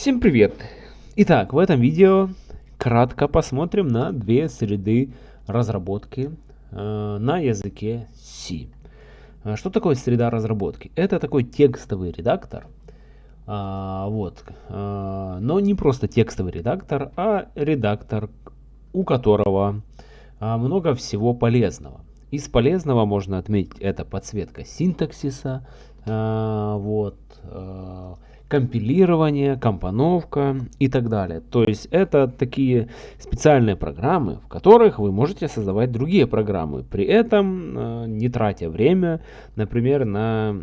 Всем привет! Итак, в этом видео кратко посмотрим на две среды разработки э, на языке C. Э, что такое среда разработки? Это такой текстовый редактор, э, вот, э, но не просто текстовый редактор, а редактор, у которого э, много всего полезного. Из полезного можно отметить это подсветка синтаксиса, э, вот, э, компилирование, компоновка и так далее. То есть это такие специальные программы, в которых вы можете создавать другие программы, при этом э, не тратя время, например, на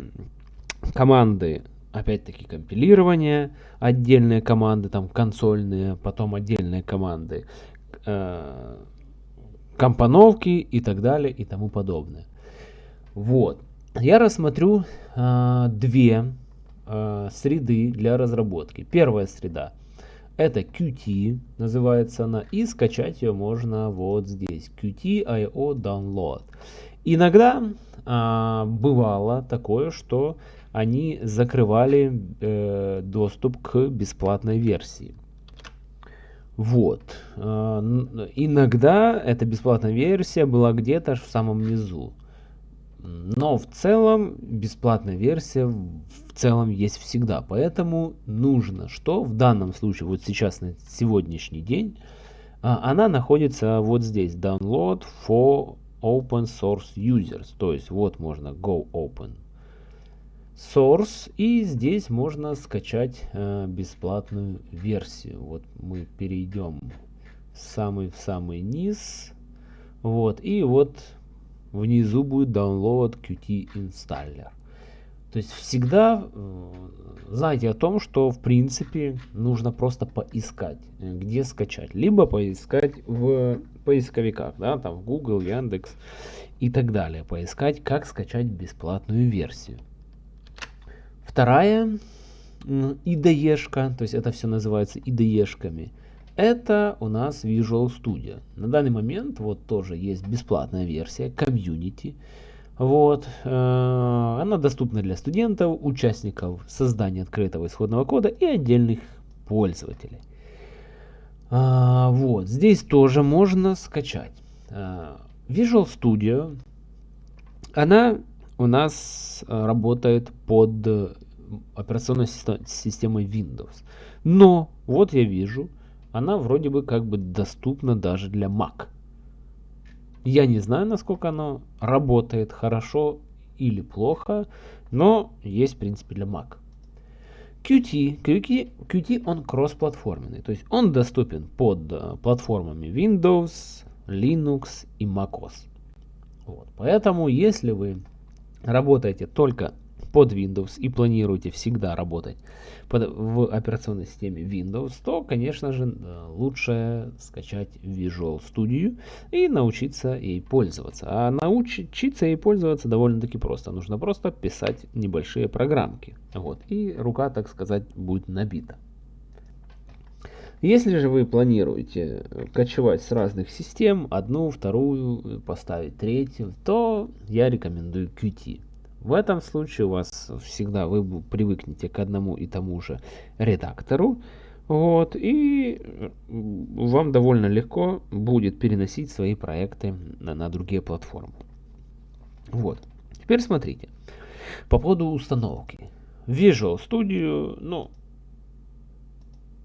команды, опять-таки компилирование, отдельные команды, там консольные, потом отдельные команды, э, компоновки и так далее и тому подобное. Вот. Я рассмотрю э, две э, среды для разработки. Первая среда это Qt, называется она, и скачать ее можно вот здесь, Qt.io download. Иногда э, бывало такое, что они закрывали э, доступ к бесплатной версии. Вот. Э, иногда эта бесплатная версия была где-то в самом низу. Но в целом бесплатная версия в целом есть всегда. Поэтому нужно, что в данном случае, вот сейчас на сегодняшний день, а, она находится вот здесь. Download for open source users. То есть вот можно go open source и здесь можно скачать э, бесплатную версию. Вот мы перейдем в самый низ. Вот и вот внизу будет download Qt installer. То есть всегда э, знайте о том, что в принципе нужно просто поискать, где скачать. Либо поискать в поисковиках, да, там в Google, Яндекс и так далее. Поискать, как скачать бесплатную версию. Вторая IDE-шка, то есть это все называется IDE-шками. Это у нас Visual Studio. На данный момент вот тоже есть бесплатная версия Community. Вот, э, она доступна для студентов, участников создания открытого исходного кода и отдельных пользователей. А, вот, здесь тоже можно скачать. А, Visual Studio, она у нас работает под операционной системой Windows. Но, вот я вижу, она вроде бы как бы доступна даже для Mac. Я не знаю, насколько она работает хорошо или плохо, но есть в принципе для Mac. Qt, Qt, Qt он кроссплатформенный, то есть он доступен под э, платформами Windows, Linux и macOS. Вот. Поэтому, если вы работаете только под Windows и планируете всегда работать под, в операционной системе Windows, то, конечно же, э, лучше скачать Visual Studio и научиться ей пользоваться. А научиться ей пользоваться довольно-таки просто. Нужно просто писать небольшие программки. Вот, и рука, так сказать, будет набита. Если же вы планируете кочевать с разных систем, одну, вторую, поставить третью, то я рекомендую Qt. В этом случае у вас всегда вы привыкнете к одному и тому же редактору. Вот, и вам довольно легко будет переносить свои проекты на, на другие платформы. Вот. Теперь смотрите. По поводу установки. Visual Studio, ну,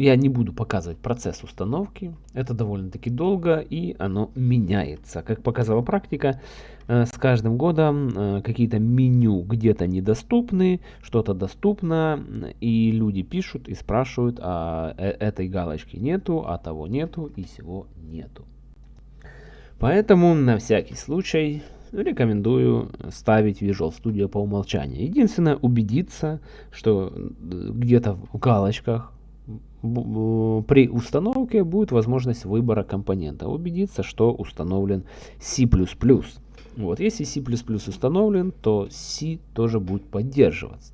я не буду показывать процесс установки, это довольно-таки долго и оно меняется. Как показала практика, э, с каждым годом э, какие-то меню где-то недоступны, что-то доступно, и люди пишут и спрашивают, а э, этой галочки нету, а того нету и всего нету. Поэтому на всякий случай рекомендую ставить Visual Studio по умолчанию. Единственное, убедиться, что где-то в галочках при установке будет возможность выбора компонента. Убедиться, что установлен C++. Вот, если C++ установлен, то C тоже будет поддерживаться.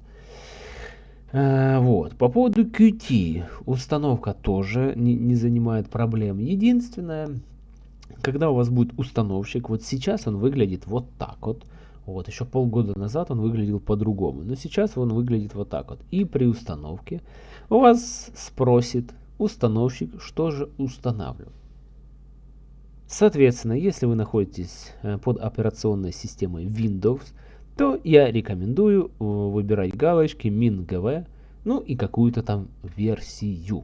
А, вот. По поводу Qt. Установка тоже не, не занимает проблем. Единственное, когда у вас будет установщик, вот сейчас он выглядит вот так вот. Вот, еще полгода назад он выглядел по-другому, но сейчас он выглядит вот так вот. И при установке у вас спросит установщик, что же устанавливать. Соответственно, если вы находитесь э, под операционной системой Windows, то я рекомендую э, выбирать галочки MinGV, ну и какую-то там версию.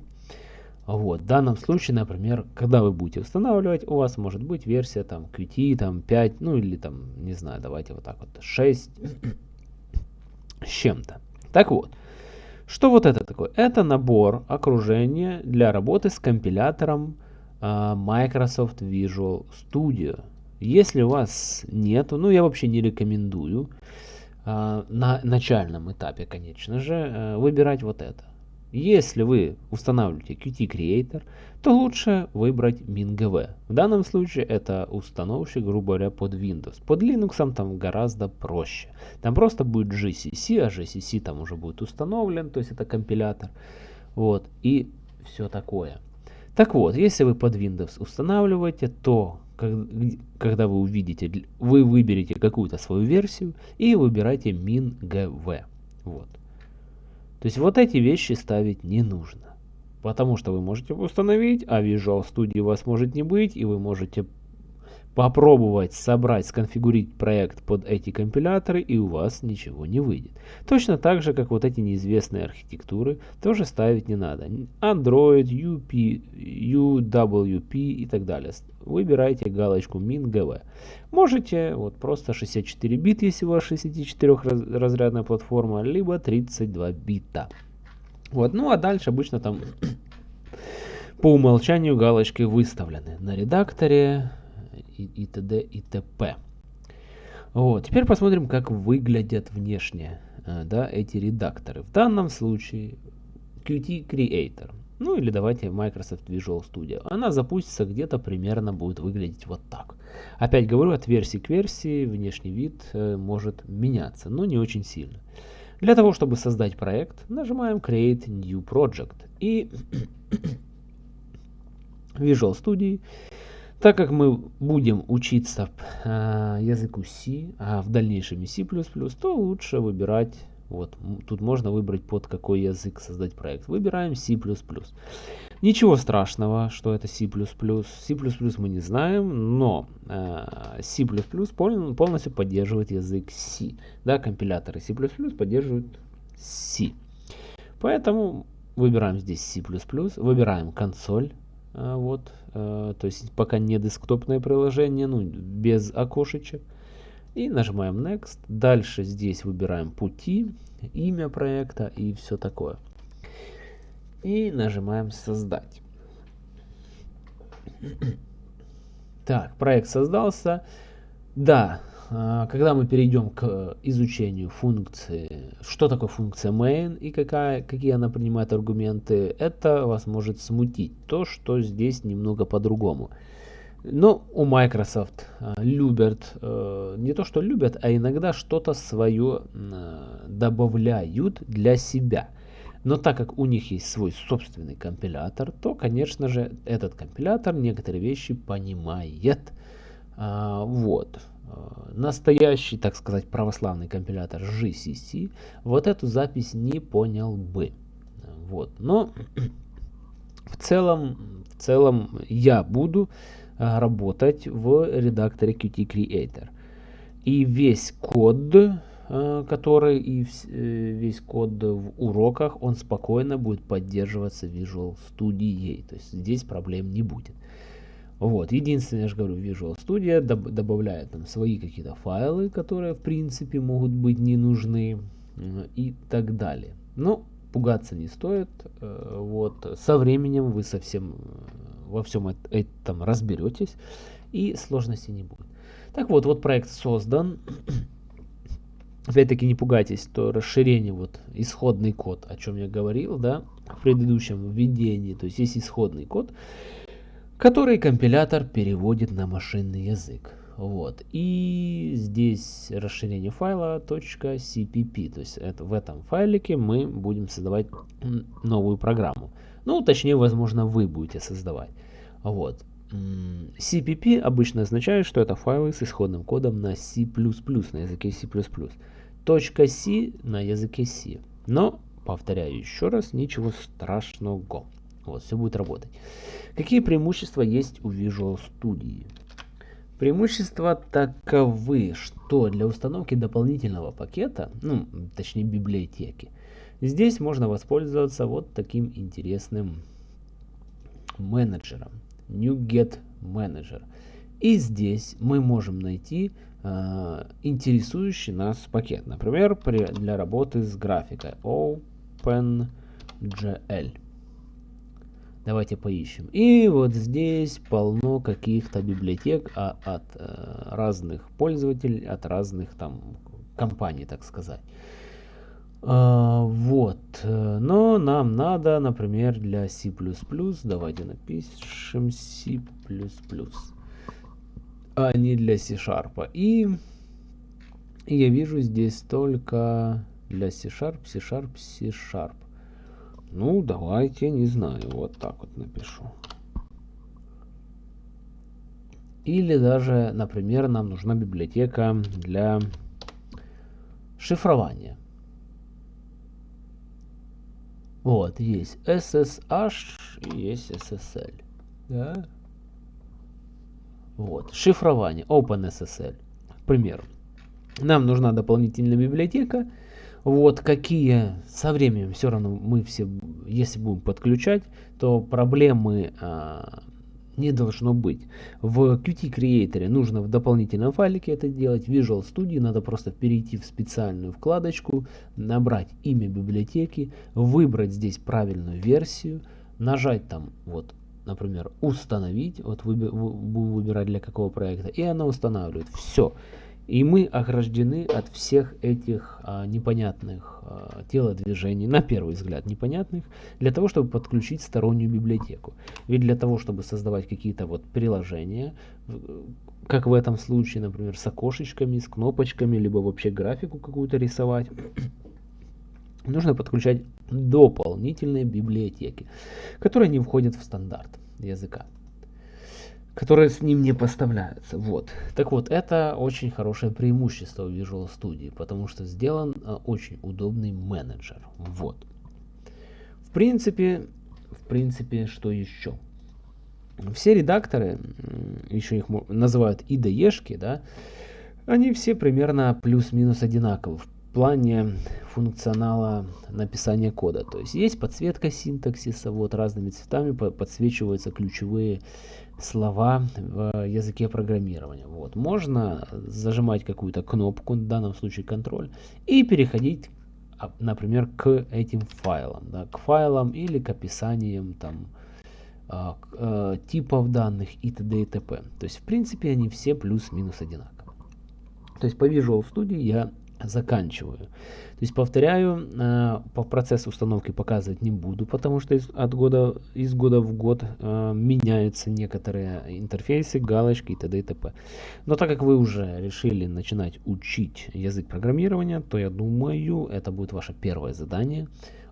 Вот. В данном случае, например, когда вы будете устанавливать, у вас может быть версия там Qt там 5, ну или там, не знаю, давайте вот так вот 6 с чем-то. Так вот, что вот это такое? Это набор окружения для работы с компилятором uh, Microsoft Visual Studio. Если у вас нету, ну я вообще не рекомендую uh, на начальном этапе, конечно же, uh, выбирать вот это. Если вы устанавливаете Qt Creator, то лучше выбрать MinGV. В данном случае это установщик, грубо говоря, под Windows. Под Linux там гораздо проще. Там просто будет GCC, а GCC там уже будет установлен, то есть это компилятор. Вот, и все такое. Так вот, если вы под Windows устанавливаете, то когда вы увидите, вы выберете какую-то свою версию и выбираете MinGV. Вот. То есть вот эти вещи ставить не нужно. Потому что вы можете установить, а Visual Studio вас может не быть, и вы можете попробовать собрать, сконфигурить проект под эти компиляторы, и у вас ничего не выйдет. Точно так же, как вот эти неизвестные архитектуры, тоже ставить не надо. Android, UP, UWP и так далее. Выбирайте галочку MinGV. Можете вот просто 64 бит, если у вас 64 разрядная платформа, либо 32 бита. Вот, ну а дальше обычно там по умолчанию галочки выставлены на редакторе и, т.д. и т.п. Вот, теперь посмотрим, как выглядят внешне э, да, эти редакторы. В данном случае Qt Creator. Ну или давайте Microsoft Visual Studio. Она запустится где-то примерно будет выглядеть вот так. Опять говорю, от версии к версии внешний вид э, может меняться, но не очень сильно. Для того, чтобы создать проект, нажимаем Create New Project и Visual Studio. Так как мы будем учиться э, языку C, а в дальнейшем и C++, то лучше выбирать вот, тут можно выбрать под какой язык создать проект. Выбираем C++. Ничего страшного, что это C++. C++ мы не знаем, но э, C++ полностью поддерживает язык C. Да, компиляторы C++ поддерживают C. Поэтому выбираем здесь C++, выбираем консоль. Э, вот, то есть пока не десктопное приложение, ну, без окошечек и нажимаем Next. Дальше здесь выбираем пути, имя проекта и все такое. И нажимаем Создать. Так, проект создался. Да, когда мы перейдем к изучению функции, что такое функция main и какая, какие она принимает аргументы, это вас может смутить. То, что здесь немного по-другому. Но у Microsoft э, любят, э, не то что любят, а иногда что-то свое добавляют для себя. Но так как у них есть свой собственный компилятор, то, конечно же, этот компилятор некоторые вещи понимает. А, вот. Настоящий, так сказать, православный компилятор GCC вот эту запись не понял бы. Вот. Но в целом, в целом я буду Э, работать в редакторе Qt Creator. И весь код, э, который и э, весь код в уроках, он спокойно будет поддерживаться Visual Studio. То есть здесь проблем не будет. Вот, единственное, я же говорю, Visual Studio доб добавляет там свои какие-то файлы, которые в принципе могут быть не нужны и так далее. Но пугаться не стоит. Вот, со временем вы совсем во всем этом разберетесь и сложностей не будет. Так вот, вот проект создан. Опять-таки не пугайтесь, то расширение, вот исходный код, о чем я говорил, да, в предыдущем введении, то есть есть исходный код, который компилятор переводит на машинный язык. Вот. И здесь расширение файла .cpp. То есть это, в этом файлике мы будем создавать новую программу. Ну, точнее, возможно, вы будете создавать. Вот. CPP обычно означает, что это файлы с исходным кодом на C++, на языке C++. .c на языке C. Но, повторяю еще раз, ничего страшного. Вот, все будет работать. Какие преимущества есть у Visual Studio? Преимущества таковы, что для установки дополнительного пакета, ну, точнее библиотеки, здесь можно воспользоваться вот таким интересным менеджером. NuGet Manager. И здесь мы можем найти э, интересующий нас пакет. Например, при, для работы с графикой OpenGL. Давайте поищем. И вот здесь полно каких-то библиотек а, от э, разных пользователей, от разных там компаний, так сказать. А, вот. Но нам надо, например, для C++, давайте напишем C++, а не для C-Sharp. И я вижу здесь только для C-Sharp, C-Sharp, C-Sharp. Ну, давайте, не знаю, вот так вот напишу. Или даже, например, нам нужна библиотека для шифрования. Вот, есть SSH и есть SSL. Да? Вот, шифрование, OpenSSL, к примеру. Нам нужна дополнительная библиотека. Вот какие со временем все равно мы все, если будем подключать, то проблемы а, не должно быть. В Qt Creator нужно в дополнительном файлике это делать. В Visual Studio надо просто перейти в специальную вкладочку, набрать имя библиотеки, выбрать здесь правильную версию, нажать там вот например, установить, вот будем выбирать для какого проекта, и она устанавливает. Все. И мы ограждены от всех этих а, непонятных а, телодвижений, на первый взгляд непонятных, для того, чтобы подключить стороннюю библиотеку. Ведь для того, чтобы создавать какие-то вот приложения, как в этом случае, например, с окошечками, с кнопочками, либо вообще графику какую-то рисовать, нужно подключать дополнительные библиотеки, которые не входят в стандарт языка которые с ним не поставляются. Вот. Так вот, это очень хорошее преимущество в Visual Studio, потому что сделан а, очень удобный менеджер. Вот. В принципе, в принципе, что еще? Все редакторы, еще их называют IDE-шки, да, они все примерно плюс-минус одинаковы в плане функционала написания кода. То есть есть подсветка синтаксиса, вот разными цветами подсвечиваются ключевые слова в языке программирования. Вот. Можно зажимать какую-то кнопку, в данном случае контроль, и переходить, а, например, к этим файлам. Да, к файлам или к описаниям там, а, э, типов данных и т.д. и т.п. То есть, в принципе, они все плюс-минус одинаковые. То есть по Visual Studio я заканчиваю. То есть повторяю, э, по процессу установки показывать не буду, потому что из, от года, из года в год э, меняются некоторые интерфейсы, галочки и т.д. и т.п. Но так как вы уже решили начинать учить язык программирования, то я думаю, это будет ваше первое задание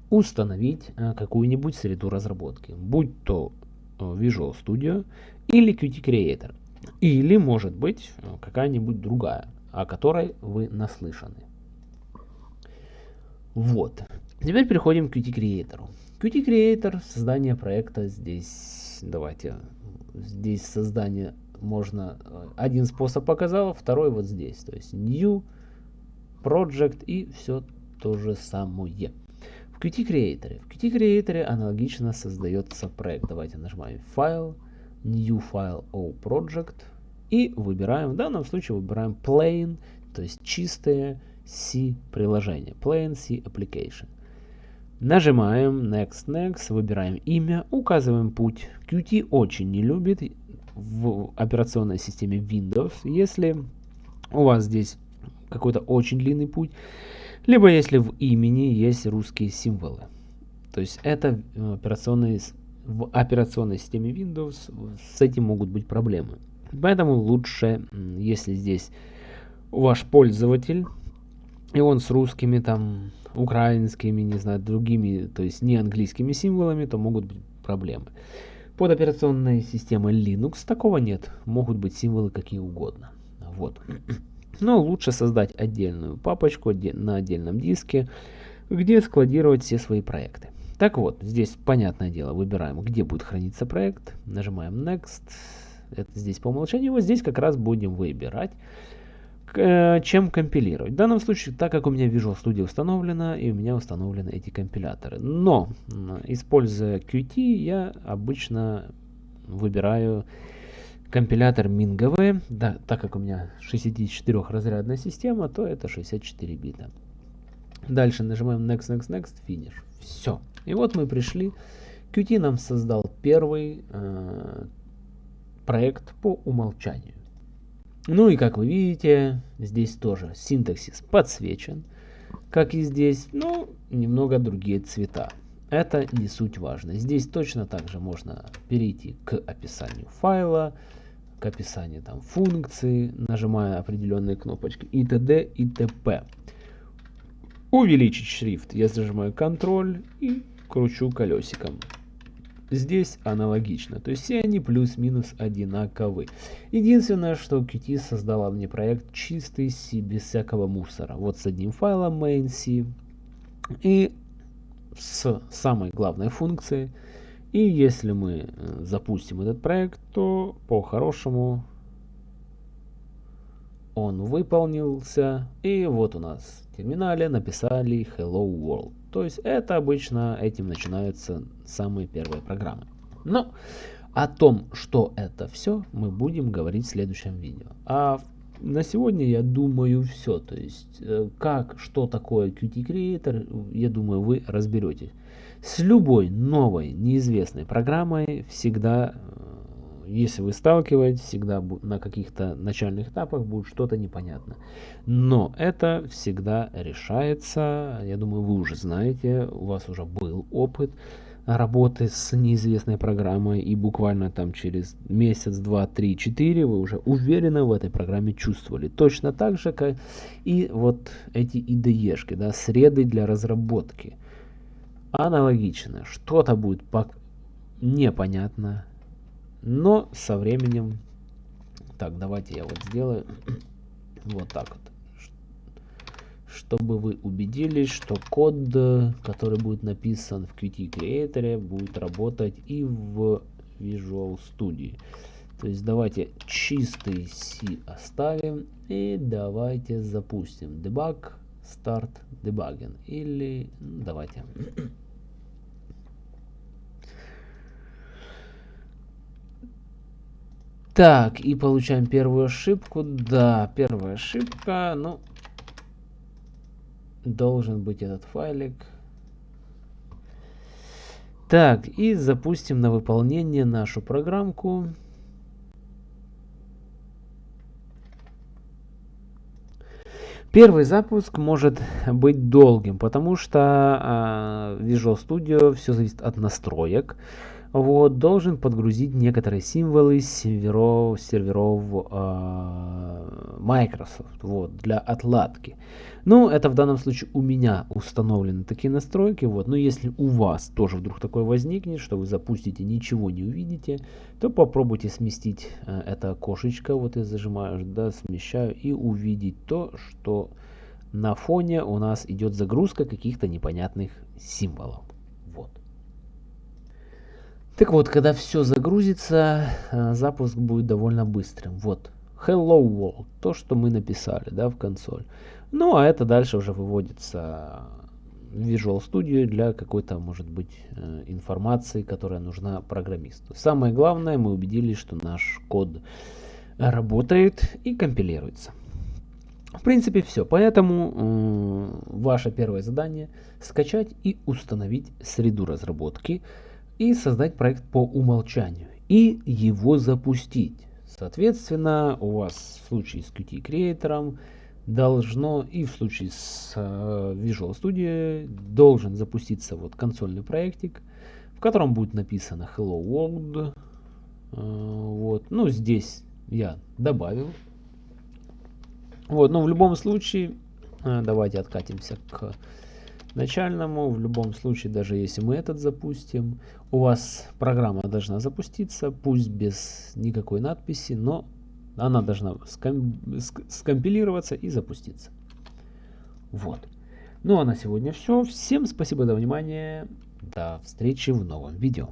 установить э, какую-нибудь среду разработки, будь то э, Visual Studio или Qt Creator, или может быть э, какая-нибудь другая о которой вы наслышаны. Вот. Теперь переходим к Qt Creator. Qt Creator, создание проекта здесь, давайте, здесь создание можно, э, один способ показал, второй вот здесь, то есть New, Project и все то же самое. В Qt Creator. В Qt Creator аналогично создается проект. Давайте нажимаем File, New File, O Project, и выбираем, в данном случае выбираем Plain, то есть чистое C приложение. Plain C Application. Нажимаем Next, Next, выбираем имя, указываем путь. Qt очень не любит в операционной системе Windows, если у вас здесь какой-то очень длинный путь, либо если в имени есть русские символы. То есть это операционные, в операционной системе Windows с этим могут быть проблемы. Поэтому лучше, если здесь ваш пользователь, и он с русскими, там, украинскими, не знаю, другими, то есть не английскими символами, то могут быть проблемы. Под операционной системой Linux такого нет. Могут быть символы какие угодно. Вот. Но лучше создать отдельную папочку на отдельном диске, где складировать все свои проекты. Так вот, здесь, понятное дело, выбираем, где будет храниться проект, нажимаем Next, это здесь по умолчанию, вот здесь как раз будем выбирать, э, чем компилировать. В данном случае, так как у меня Visual Studio установлена, и у меня установлены эти компиляторы. Но, используя Qt, я обычно выбираю компилятор MinGV, да, так как у меня 64-разрядная система, то это 64 бита. Дальше нажимаем Next, Next, Next, Finish. Все. И вот мы пришли. Qt нам создал первый э, проект по умолчанию. Ну и как вы видите, здесь тоже синтаксис подсвечен, как и здесь, но немного другие цвета. Это не суть важно. Здесь точно так же можно перейти к описанию файла, к описанию там функции, нажимая определенные кнопочки и т.д. и т.п. Увеличить шрифт. Я зажимаю Ctrl и кручу колесиком. Здесь аналогично, то есть все они плюс-минус одинаковы. Единственное, что Qt создала мне проект чистый C, без всякого мусора. Вот с одним файлом main.c и с самой главной функцией. И если мы э, запустим этот проект, то по-хорошему он выполнился. И вот у нас в терминале написали Hello World. То есть это обычно этим начинаются самые первые программы. Но о том, что это все, мы будем говорить в следующем видео. А на сегодня, я думаю, все. То есть, э, как, что такое Qt Creator, я думаю, вы разберетесь. С любой новой, неизвестной программой всегда э, если вы сталкиваетесь, всегда на каких-то начальных этапах будет что-то непонятно. Но это всегда решается. Я думаю, вы уже знаете, у вас уже был опыт работы с неизвестной программой, и буквально там через месяц, два, три, четыре вы уже уверенно в этой программе чувствовали. Точно так же, как и вот эти IDE-шки, да, среды для разработки. Аналогично, что-то будет непонятно, но со временем... Так, давайте я вот сделаю вот так вот. Чтобы вы убедились, что код, который будет написан в Qt Creator, будет работать и в Visual Studio. То есть давайте чистый C оставим и давайте запустим debug start debugging или ну, давайте Так, и получаем первую ошибку. Да, первая ошибка. Ну, должен быть этот файлик. Так, и запустим на выполнение нашу программку. Первый запуск может быть долгим, потому что э, Visual Studio все зависит от настроек вот, должен подгрузить некоторые символы серверов, серверов э, Microsoft вот, для отладки. Ну, это в данном случае у меня установлены такие настройки. Вот. Но если у вас тоже вдруг такое возникнет, что вы запустите, ничего не увидите, то попробуйте сместить э, это окошечко. Вот я зажимаю, да, смещаю и увидеть то, что на фоне у нас идет загрузка каких-то непонятных символов. Так вот, когда все загрузится, э, запуск будет довольно быстрым. Вот, Hello World, то, что мы написали да, в консоль. Ну, а это дальше уже выводится в Visual Studio для какой-то, может быть, э, информации, которая нужна программисту. Самое главное, мы убедились, что наш код работает и компилируется. В принципе, все. Поэтому э, ваше первое задание скачать и установить среду разработки и создать проект по умолчанию и его запустить. Соответственно, у вас в случае с Qt Creator должно и в случае с uh, Visual Studio должен запуститься вот консольный проектик, в котором будет написано Hello World. Uh, вот, ну здесь я добавил. Вот, но в любом случае, uh, давайте откатимся к начальному. В любом случае, даже если мы этот запустим, у вас программа должна запуститься, пусть без никакой надписи, но она должна ском скомпилироваться и запуститься. Вот. Ну а на сегодня все. Всем спасибо за внимание. До встречи в новом видео.